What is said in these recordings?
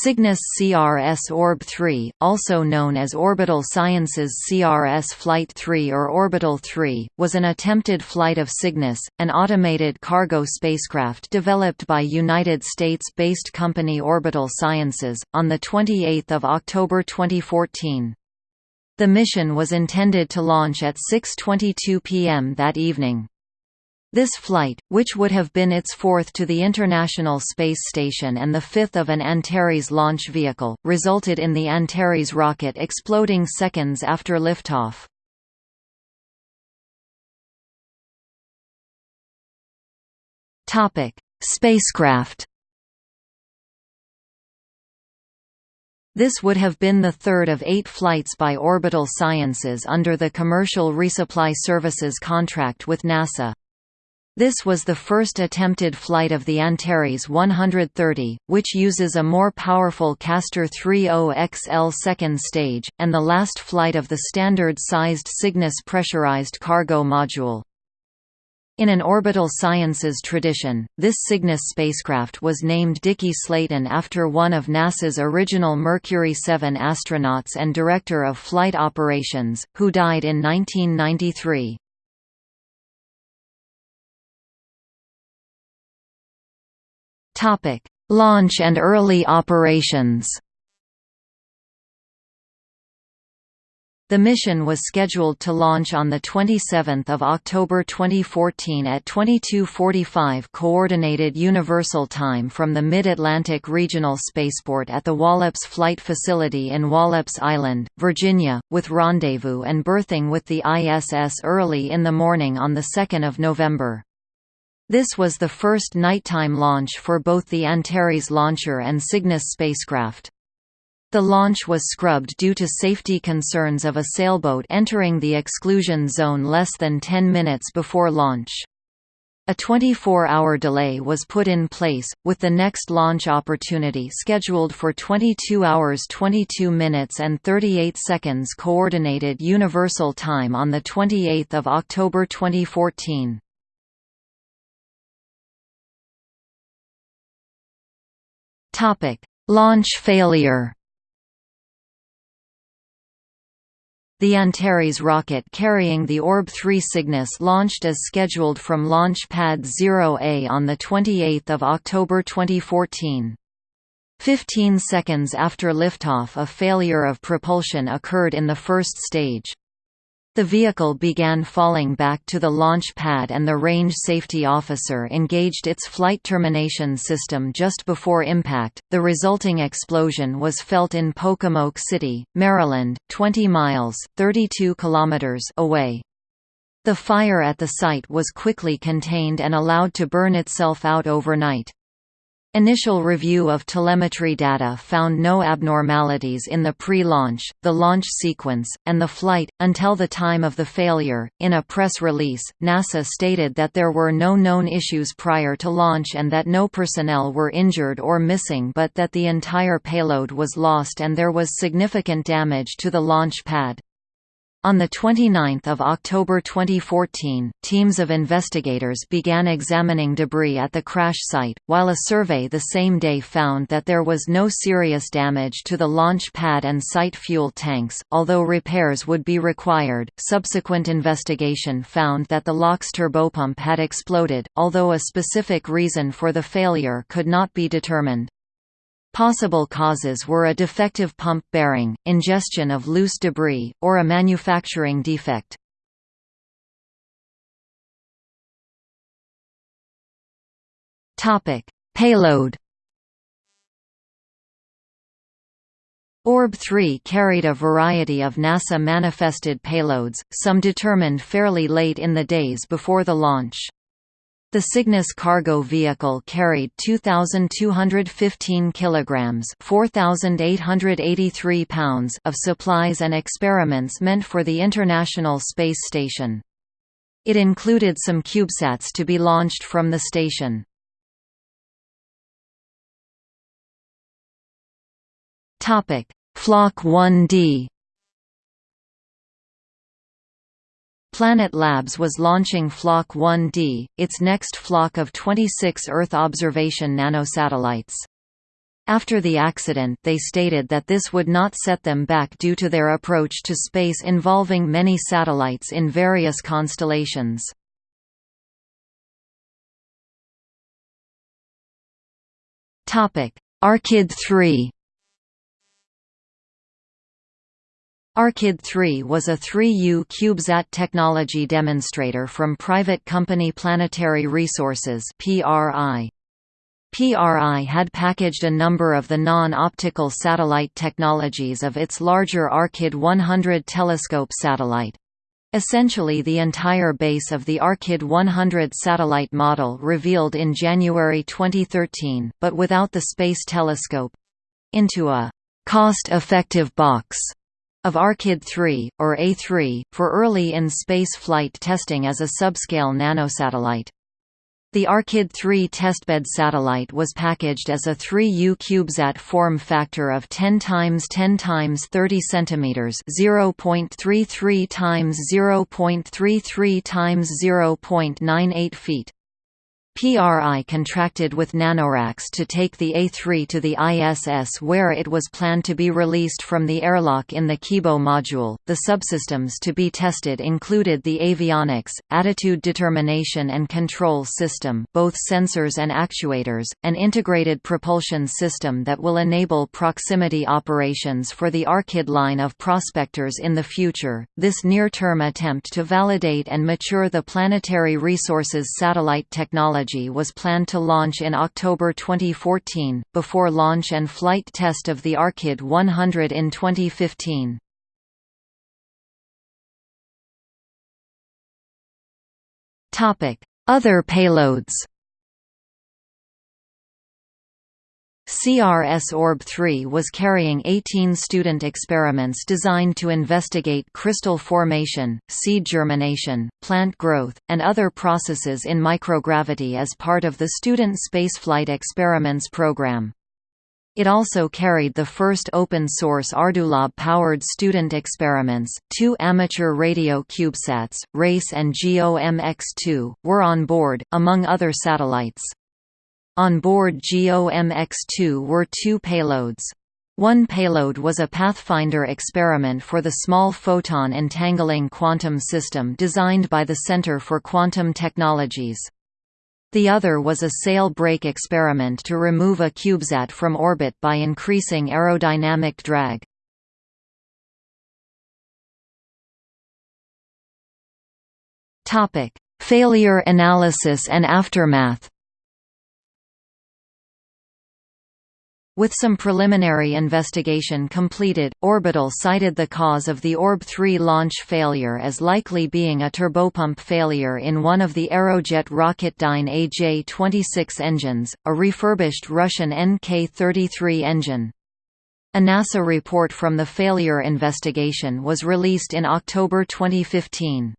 Cygnus CRS Orb 3, also known as Orbital Sciences CRS Flight 3 or Orbital 3, was an attempted flight of Cygnus, an automated cargo spacecraft developed by United States-based company Orbital Sciences, on 28 October 2014. The mission was intended to launch at 6.22 p.m. that evening. This flight, which would have been its fourth to the International Space Station and the fifth of an Antares launch vehicle, resulted in the Antares rocket exploding seconds after liftoff. Spacecraft This would have been the third of eight flights by Orbital Sciences under the Commercial Resupply Services contract with NASA. This was the first attempted flight of the Antares 130, which uses a more powerful Castor 30XL second stage, and the last flight of the standard-sized Cygnus pressurized cargo module. In an orbital sciences tradition, this Cygnus spacecraft was named Deke Slayton after one of NASA's original Mercury 7 astronauts and Director of Flight Operations, who died in 1993. Topic: Launch and early operations. The mission was scheduled to launch on 27 October 2014 at 22.45 Coordinated Universal Time from the Mid-Atlantic Regional Spaceport at the Wallops Flight Facility in Wallops Island, Virginia, with rendezvous and berthing with the ISS early in the morning on 2 November. This was the first nighttime launch for both the Antares launcher and Cygnus spacecraft. The launch was scrubbed due to safety concerns of a sailboat entering the exclusion zone less than 10 minutes before launch. A 24-hour delay was put in place, with the next launch opportunity scheduled for 22 hours 22 minutes and 38 seconds Coordinated Universal Time on 28 October 2014. Topic: Launch failure. The Antares rocket carrying the Orb-3 Cygnus launched as scheduled from Launch Pad 0A on 28 October 2014. Fifteen seconds after liftoff a failure of propulsion occurred in the first stage. The vehicle began falling back to the launch pad and the range safety officer engaged its flight termination system just before impact. The resulting explosion was felt in Pocomoke City, Maryland, 20 miles (32 kilometers) away. The fire at the site was quickly contained and allowed to burn itself out overnight. Initial review of telemetry data found no abnormalities in the pre-launch, the launch sequence, and the flight, until the time of the failure. In a press release, NASA stated that there were no known issues prior to launch and that no personnel were injured or missing but that the entire payload was lost and there was significant damage to the launch pad. On 29 October 2014, teams of investigators began examining debris at the crash site, while a survey the same day found that there was no serious damage to the launch pad and site fuel tanks, although repairs would be required. Subsequent investigation found that the LOX turbopump had exploded, although a specific reason for the failure could not be determined. Possible causes were a defective pump bearing, ingestion of loose debris, or a manufacturing defect. Topic: Payload Orb-3 carried a variety of NASA-manifested payloads, some determined fairly late in the days before the launch. The Cygnus cargo vehicle carried 2215 kilograms, 4883 pounds of supplies and experiments meant for the International Space Station. It included some CubeSats to be launched from the station. Topic: Flock 1D Planet Labs was launching Flock 1D, its next flock of 26 Earth observation nanosatellites. After the accident they stated that this would not set them back due to their approach to space involving many satellites in various constellations. Arkyd 3 Arkyd 3 was a 3U CubeSat technology demonstrator from private company Planetary Resources PRI. PRI had packaged a number of the non-optical satellite technologies of its larger Arkyd 100 telescope satellite. Essentially the entire base of the Arkyd 100 satellite model revealed in January 2013, but without the Space Telescope—into a «cost-effective box» of Arkyd 3, or A3, for early in-space flight testing as a subscale nanosatellite. The Arkyd 3 testbed satellite was packaged as a 3U CubeSat form factor of 10 times 10 times 30 cm, 0.33 times 0.33 times 0.98 feet. PRI contracted with Nanoracks to take the A3 to the ISS where it was planned to be released from the airlock in the Kibo module. The subsystems to be tested included the avionics, attitude determination and control system, both sensors and actuators, an integrated propulsion system that will enable proximity operations for the Arkyd line of prospectors in the future. This near-term attempt to validate and mature the planetary resources satellite technology technology was planned to launch in October 2014, before launch and flight test of the Arkyd 100 in 2015. Other payloads CRS Orb-3 was carrying 18 student experiments designed to investigate crystal formation, seed germination, plant growth, and other processes in microgravity as part of the Student Spaceflight Experiments program. It also carried the first open-source Ardulab-powered student experiments. Two amateur radio CubeSats, RACE and GOMX-2, were on board, among other satellites. On board GOMX-2 were two payloads. One payload was a Pathfinder experiment for the Small Photon Entangling Quantum System designed by the Center for Quantum Technologies. The other was a sail brake experiment to remove a CubeSat from orbit by increasing aerodynamic drag. Failure analysis and aftermath With some preliminary investigation completed, Orbital cited the cause of the Orb-3 launch failure as likely being a turbopump failure in one of the Aerojet Rocketdyne AJ-26 engines, a refurbished Russian NK-33 engine. A NASA report from the failure investigation was released in October 2015.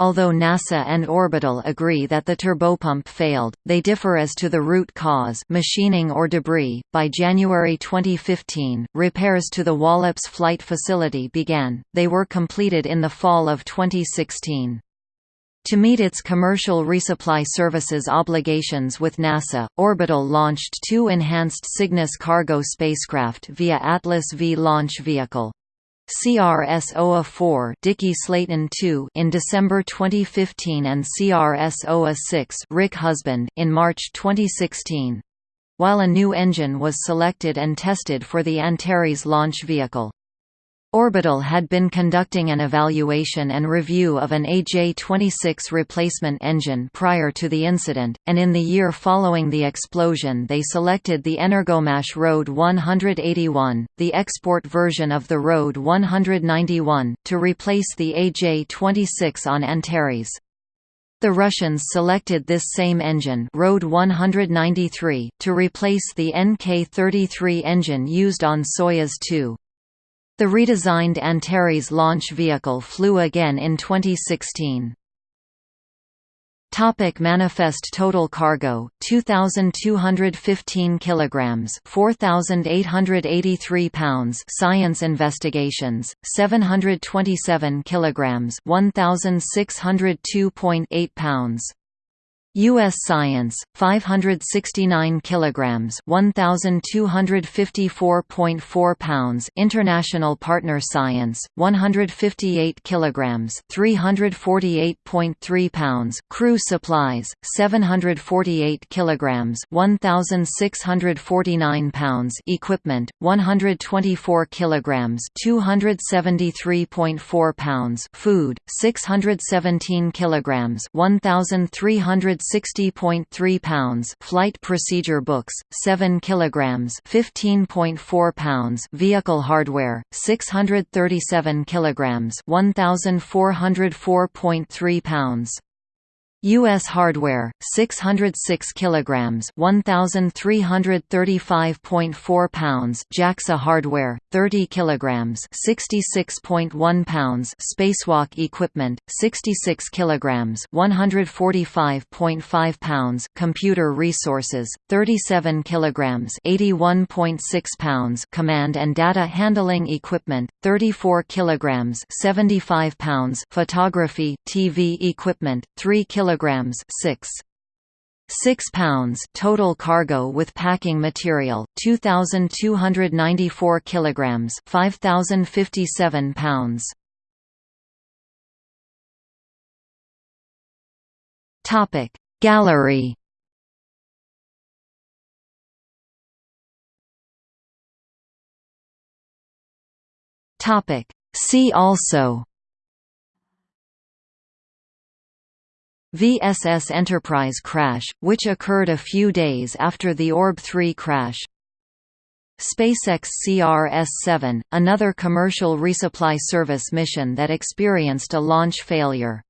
Although NASA and Orbital agree that the turbopump failed, they differ as to the root cause machining or debris. By January 2015, repairs to the Wallops flight facility began, they were completed in the fall of 2016. To meet its commercial resupply services obligations with NASA, Orbital launched two enhanced Cygnus cargo spacecraft via Atlas V launch vehicle. CRS-OA-4 Deke Slayton in December 2015 and CRS-OA-6 Rick Husband in March 2016. While a new engine was selected and tested for the Antares launch vehicle. Orbital had been conducting an evaluation and review of an AJ-26 replacement engine prior to the incident, and in the year following the explosion they selected the Energomash RD 181, the export version of the RD 191, to replace the AJ-26 on Antares. The Russians selected this same engine RD 193, to replace the NK-33 engine used on Soyuz 2. The redesigned Antares launch vehicle flew again in 2016. Topic manifest total cargo 2215 kilograms 4883 pounds science investigations 727 kilograms 1602.8 pounds U.S. Science 569 kilograms 1254.4 pounds International Partner Science 158 kilograms 348.3 pounds Crew Supplies 748 kilograms 1649 pounds Equipment 124 kilograms 273.4 pounds Food 617 kilograms 1300 160.3 pounds Flight Procedure Books 7 kilograms 15.4 pounds Vehicle Hardware 637 kilograms 1404.3 pounds U.S. hardware, 606 kilograms, 1,335.4 pounds. JAXA hardware, 30 kilograms, 66.1 pounds. Spacewalk equipment, 66 kilograms, 145.5 pounds. Computer resources, 37 kilograms, 81.6 pounds. Command and data handling equipment, 34 kilograms, 75 pounds. Photography, TV equipment, 3 kilograms kilograms 6 6 pounds total cargo with packing material 2294 kilograms 5057 pounds. Topic gallery. Topic see also VSS Enterprise crash, which occurred a few days after the Orb 3 crash. SpaceX CRS-7, another commercial resupply service mission that experienced a launch failure.